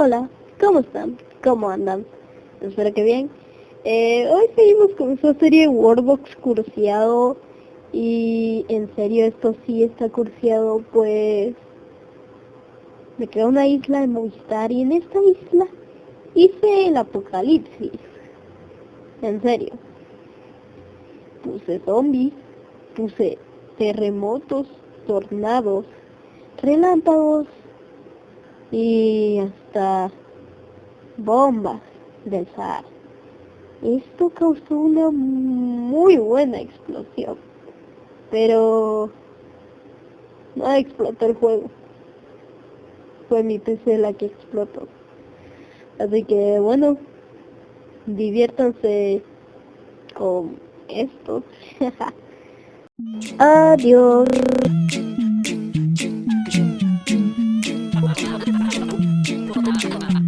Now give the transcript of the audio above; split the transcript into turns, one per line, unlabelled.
Hola, ¿cómo están? ¿Cómo andan? Espero que bien. Eh, hoy seguimos con esta serie Warbox cursiado y en serio esto sí está cursiado pues me quedó una isla de Movistar y en esta isla hice el apocalipsis. En serio. Puse zombies, puse terremotos, tornados, relámpagos, y hasta bombas del Sahara. Esto causó una muy buena explosión, pero no explotó el juego. Fue mi PC la que explotó. Así que bueno, diviértanse con esto. Adiós. do do do